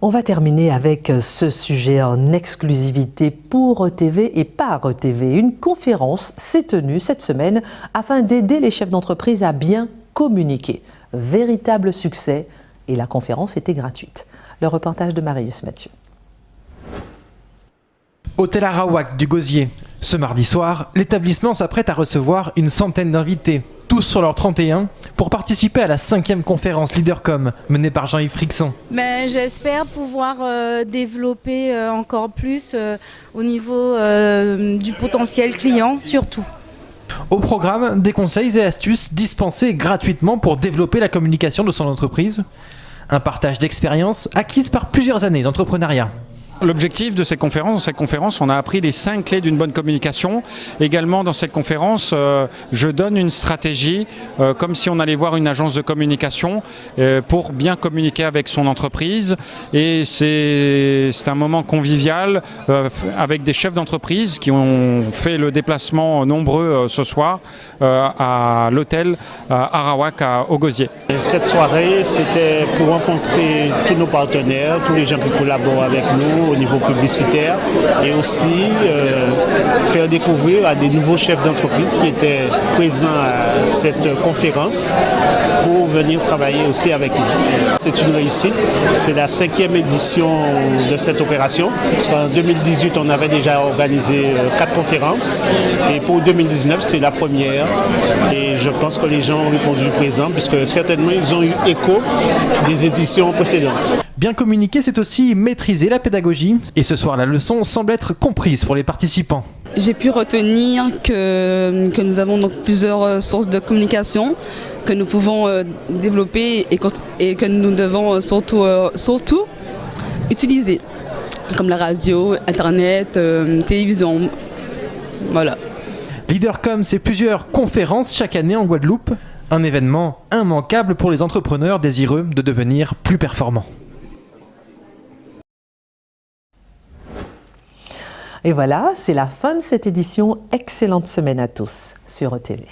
On va terminer avec ce sujet en exclusivité pour ETV et par ETV. Une conférence s'est tenue cette semaine afin d'aider les chefs d'entreprise à bien communiquer. Véritable succès et la conférence était gratuite. Le reportage de Marius Mathieu. Hôtel Arawak du Gosier. Ce mardi soir, l'établissement s'apprête à recevoir une centaine d'invités, tous sur leur 31, pour participer à la cinquième conférence Leadercom menée par Jean-Yves Frixon. Ben, J'espère pouvoir euh, développer euh, encore plus euh, au niveau du potentiel client, surtout. Au programme, des conseils et astuces dispensés gratuitement pour développer la communication de son entreprise. Un partage d'expériences acquises par plusieurs années d'entrepreneuriat. L'objectif de cette conférence, dans cette conférence, on a appris les cinq clés d'une bonne communication. Également, dans cette conférence, euh, je donne une stratégie, euh, comme si on allait voir une agence de communication, euh, pour bien communiquer avec son entreprise. Et c'est un moment convivial avec des chefs d'entreprise qui ont fait le déplacement nombreux ce soir à l'hôtel Arawak à Ogosier. Cette soirée, c'était pour rencontrer tous nos partenaires, tous les gens qui collaborent avec nous au niveau publicitaire et aussi euh, faire découvrir à des nouveaux chefs d'entreprise qui étaient présents à cette conférence pour venir travailler aussi avec nous. C'est une réussite. C'est la cinquième édition de cette opération. En 2018, on avait déjà organisé euh, quatre conférences et pour 2019, c'est la première. Et je pense que les gens ont répondu présent puisque certainement ils ont eu écho des éditions précédentes. Bien communiquer, c'est aussi maîtriser la pédagogie. Et ce soir, la leçon semble être comprise pour les participants. J'ai pu retenir que, que nous avons donc plusieurs euh, sources de communication que nous pouvons euh, développer et, et, que nous devons euh, surtout, surtout utiliser, comme la radio, Internet, euh, télévision. Voilà. Leadercom, c'est plusieurs conférences chaque année en Guadeloupe. Un événement immanquable pour les entrepreneurs désireux de devenir plus performants. Et voilà, c'est la fin de cette édition. Excellente semaine à tous sur ETV.